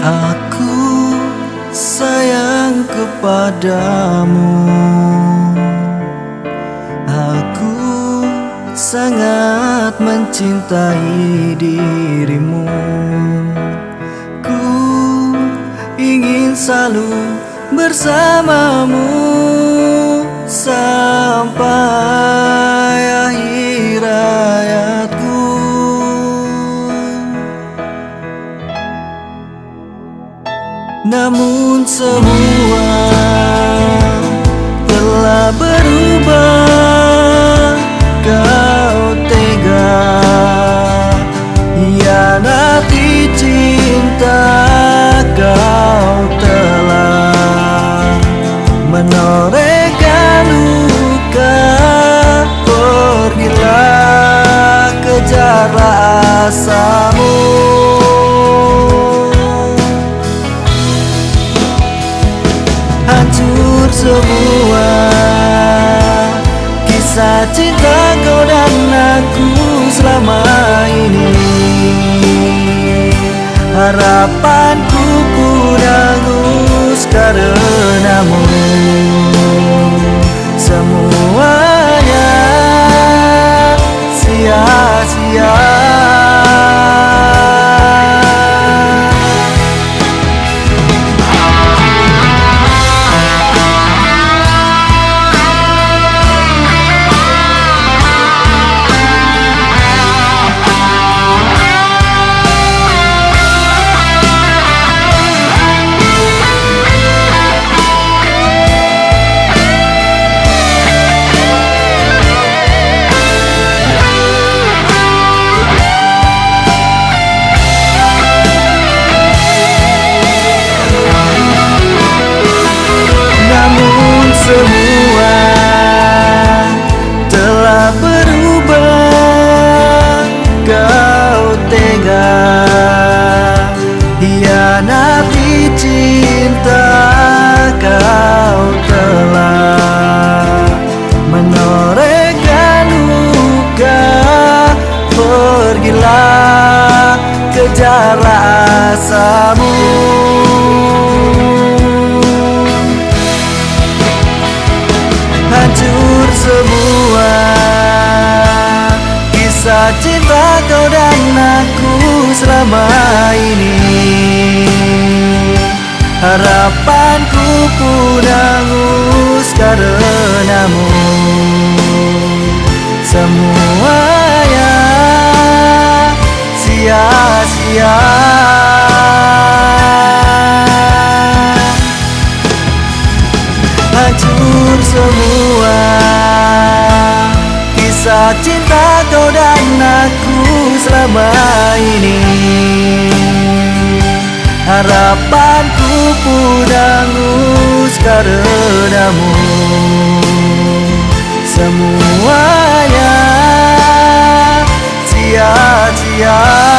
Aku sayang kepadamu. Aku sangat mencintai dirimu. Ku ingin selalu bersamamu sampai Namun semua telah berubah. Kau tega Hianati cinta hancur semua. Kisah cinta kau dan aku selama ini. Harapanku pun hangus karenamu cinta kau telah Menorehkan luka. Pergilah kejarlah asamu hancur semua Kisah cinta kau dan aku selama ini Harapanku pun hangus karenamu. Semuanya sia-sia. Hancur semua. Kisah cinta kau dan aku selama ini Harapanku pun karenamu. Semuanya sia-sia